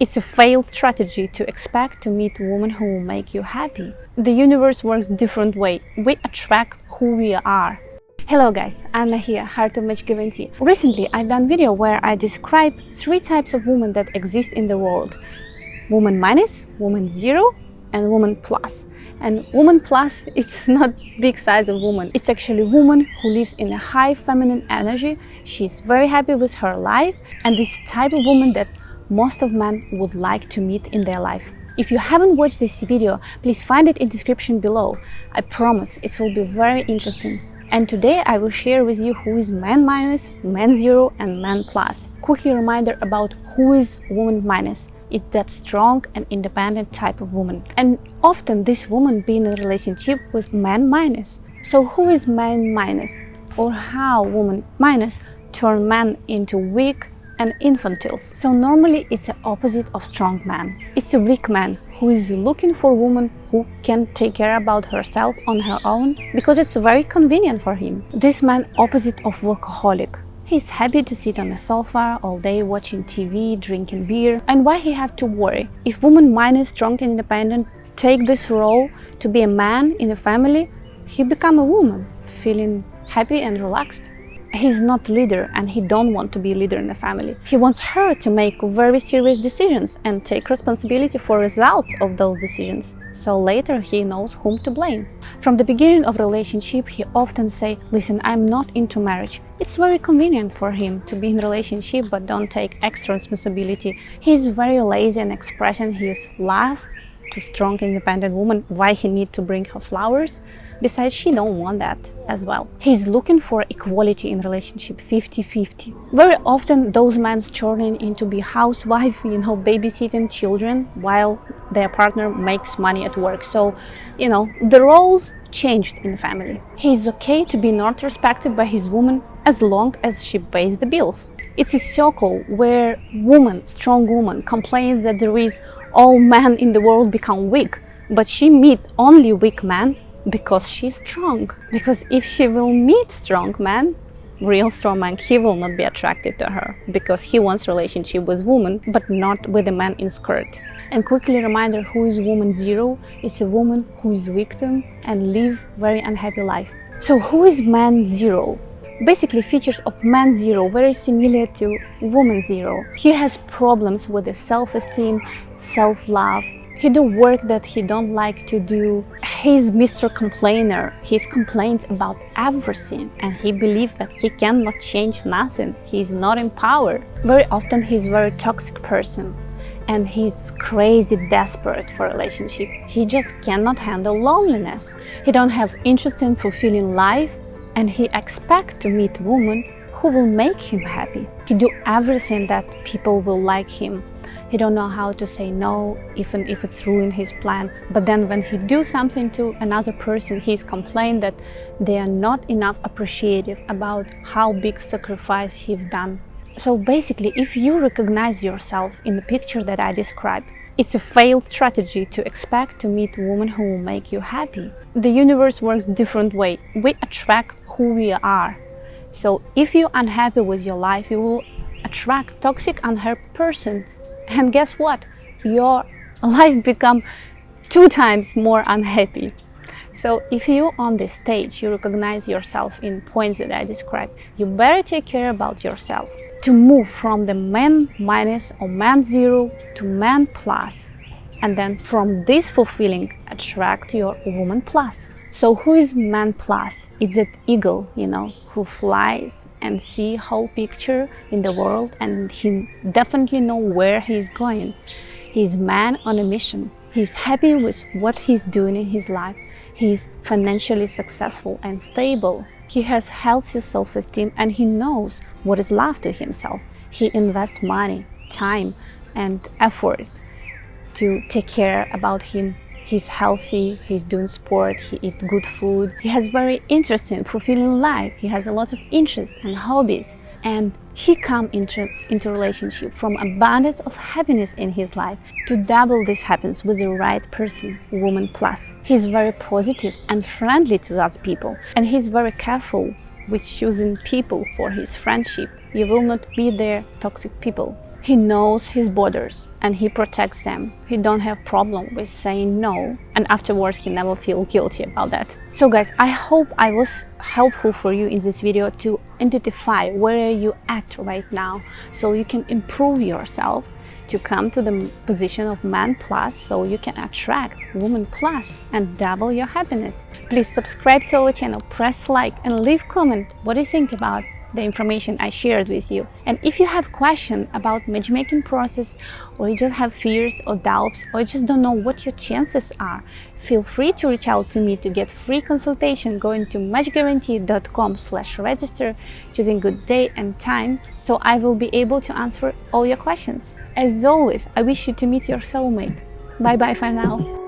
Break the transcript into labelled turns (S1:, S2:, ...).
S1: It's a failed strategy to expect to meet a woman who will make you happy. The universe works different way. We attract who we are. Hello guys, Anna here, Heart of Match Guarantee. Recently I've done video where I describe three types of women that exist in the world. Woman minus, woman zero and woman plus. And woman plus, it's not big size of woman. It's actually woman who lives in a high feminine energy. She's very happy with her life and this type of woman that most of men would like to meet in their life. If you haven't watched this video, please find it in description below. I promise it will be very interesting. And today I will share with you who is man minus, man zero and man plus. Quickly reminder about who is woman minus. It's that strong and independent type of woman. And often this woman be in a relationship with man minus. So who is man minus? Or how woman minus turn man into weak, and infantile. So normally it's the opposite of strong man. It's a weak man who is looking for a woman who can take care about herself on her own because it's very convenient for him. This man opposite of workaholic. He's happy to sit on a sofa all day watching TV, drinking beer. And why he have to worry? If woman minus strong and independent take this role to be a man in a family, he become a woman, feeling happy and relaxed he's not leader and he don't want to be leader in the family. He wants her to make very serious decisions and take responsibility for results of those decisions. So later he knows whom to blame. From the beginning of relationship, he often say, listen, I'm not into marriage. It's very convenient for him to be in relationship but don't take extra responsibility. He's very lazy and expressing his love to strong independent woman why he need to bring her flowers besides she don't want that as well. He's looking for equality in relationship 50-50 very often those men turning into be housewife you know babysitting children while their partner makes money at work. So you know the roles changed in the family. He's okay to be not respected by his woman as long as she pays the bills. It's a circle where woman strong woman complains that there is all men in the world become weak but she meet only weak men because she's strong. Because if she will meet strong man real strong man he will not be attracted to her. Because he wants relationship with woman but not with a man in skirt. And quickly reminder who is woman zero? It's a woman who is victim and live very unhappy life. So who is man zero? Basically features of man zero very similar to woman zero. He has problems with the self-esteem self-love he do work that he don't like to do he's mr complainer he's complains about everything and he believes that he cannot change nothing he's not in power. very often he's very toxic person and he's crazy desperate for relationship he just cannot handle loneliness he don't have interest in fulfilling life and he expect to meet woman who will make him happy. He do everything that people will like him. He don't know how to say no, even if it's ruin his plan. But then when he do something to another person, he's complained that they are not enough appreciative about how big sacrifice he's done. So basically, if you recognize yourself in the picture that I described, it's a failed strategy to expect to meet woman who will make you happy. The universe works different way. We attract who we are. So if you're unhappy with your life, you will attract toxic, unhappy person. And guess what? Your life become two times more unhappy. So if you on this stage, you recognize yourself in points that I described, you better take care about yourself to move from the man minus or man zero to man plus and then from this fulfilling attract your woman plus so who is man plus? It's that eagle you know who flies and see whole picture in the world and he definitely know where he's going? He's man on a mission. He's happy with what he's doing in his life. He's financially successful and stable. He has healthy self-esteem and he knows what is love to himself. He invests money, time and efforts to take care about him. He's healthy, he's doing sport, he eats good food. He has very interesting, fulfilling life. He has a lot of interests and hobbies and he come into, into relationship from abundance of happiness in his life. To double this happens with the right person, woman plus. He's very positive and friendly to other people and he's very careful with choosing people for his friendship. You will not be their toxic people. He knows his borders and he protects them. He don't have problem with saying no and afterwards he never feel guilty about that. So guys, I hope I was helpful for you in this video to identify where you at right now so you can improve yourself to come to the position of man plus so you can attract woman plus and double your happiness. Please subscribe to our channel, press like and leave comment what you think about the information I shared with you. And if you have questions about matchmaking process or you just have fears or doubts or you just don't know what your chances are, feel free to reach out to me to get free consultation going to matchguarantee.com slash register choosing good day and time so I will be able to answer all your questions. As always, I wish you to meet your soulmate. Bye bye for now.